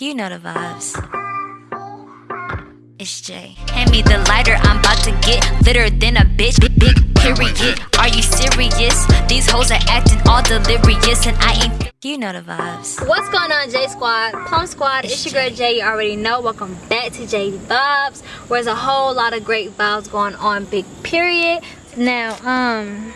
You know the vibes. It's Jay. Hand me the lighter, I'm about to get litter than a bitch. Big, big period. Are you serious? These hoes are acting all delirious, and I ain't. You know the vibes. What's going on, J Squad? Plum Squad, it's, your girl Jay. You already know. Welcome back to J Vibes, where there's a whole lot of great vibes going on. Big period. Now, um,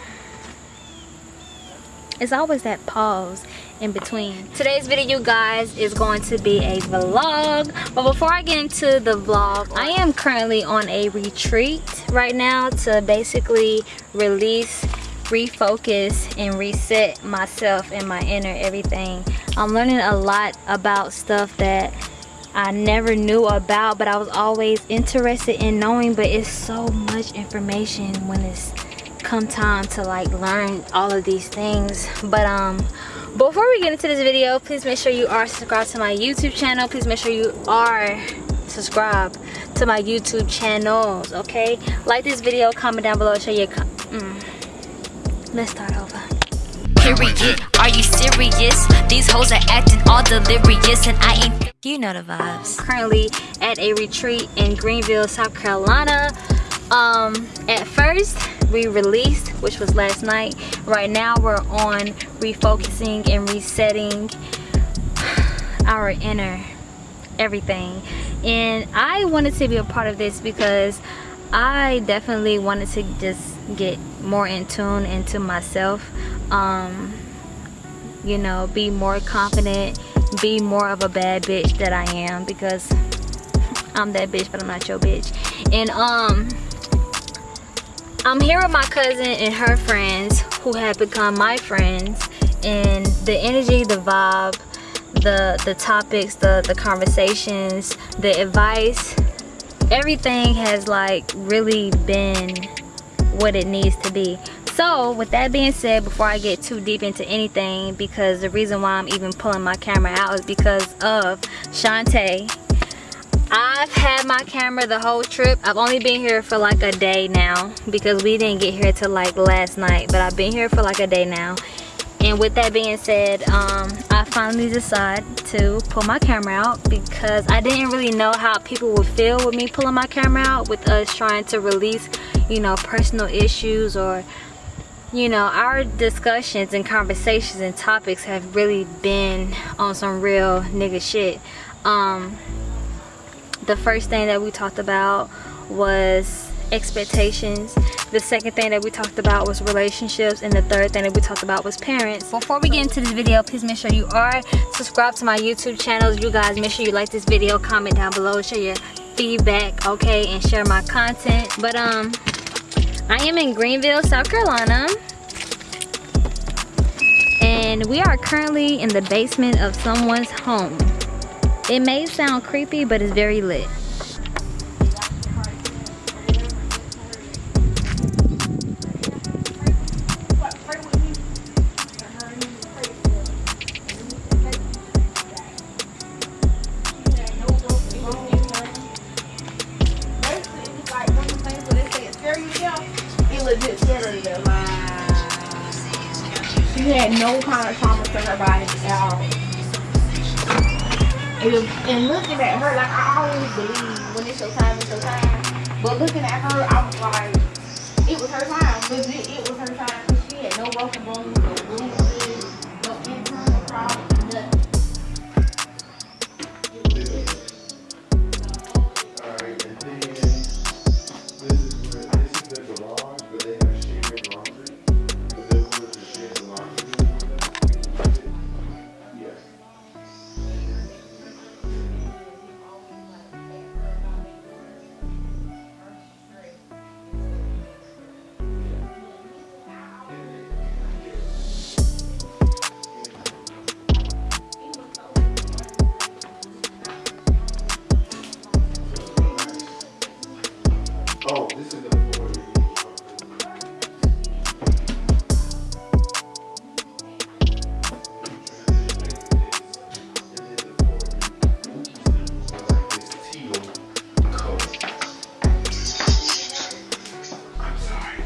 it's always that pause in between. Today's video you guys is going to be a vlog. But before i get into the vlog i am currently on a retreat right now to basically release refocus and reset myself and my inner everything. I'm learning a lot about stuff that I never knew about but I was always interested in knowing but it's so much information when it's come time to like learn all of these things. But um before we get into this video please make sure you are subscribed to my youtube channel. Please make sure you are subscribed to my youtube channels okay? Like this video comment down below show your mm. let's start over. Period. Are you serious? These hoes are acting all delirious and i ain't you know the vibes. Currently at a retreat in greenville south carolina. Um at first we released which was last night. Right now we're on refocusing and resetting our inner everything. And i wanted to be a part of this because i definitely wanted to just get more in tune into myself um you know be more confident be more of a bad bitch that i am because i'm that bitch but i'm not your bitch. And um I'm here with my cousin and her friends who have become my friends and the energy, the vibe, the the topics, the the conversations, the advice, everything has like really been what it needs to be. So with that being said, before I get too deep into anything, because the reason why I'm even pulling my camera out is because of Shantae I've had my camera the whole trip. I've only been here for like a day now because we didn't get here till like last night. But I've been here for like a day now. And with that being said, um, I finally decided to pull my camera out because I didn't really know how people would feel with me pulling my camera out with us trying to release, you know, personal issues or you know our discussions and conversations and topics have really been on some real nigga shit. Um the first thing that we talked about was expectations the second thing that we talked about was relationships and the third thing that we talked about was parents. Before we get into this video please make sure you are subscribed to my youtube channels you guys make sure you like this video comment down below share your feedback okay and share my content. But um i am in greenville south carolina. And we are currently in the basement of someone's home. It may sound creepy, but it's very lit. She had no kind of trauma to her body at all. And, looking at her, like I always believe when it's your time, it's your time. But looking at her, I was like, it was her time. Legit,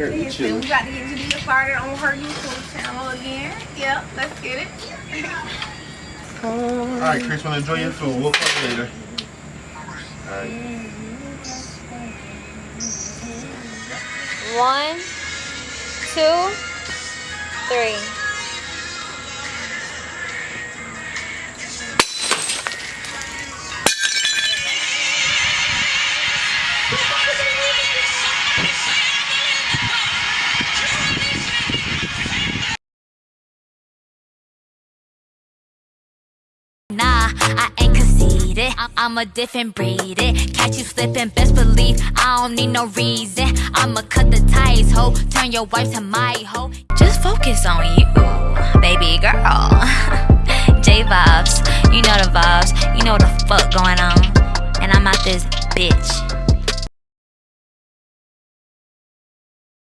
for curtain Listen, we got to get Jadea started on her YouTube channel again. Yep, let's get it. All right, Chris, wanna enjoy your food. We'll talk later. All right. One, two, three. Nah, I ain't conceited. I'm, a different breed. It. Catch you slipping, best believe I don't need no reason. I'ma cut the ties, ho. Turn your wife to my hoe. Just focus on you, baby girl. J vibes, you know the vibes. You know the fuck going on. And I'm out this bitch.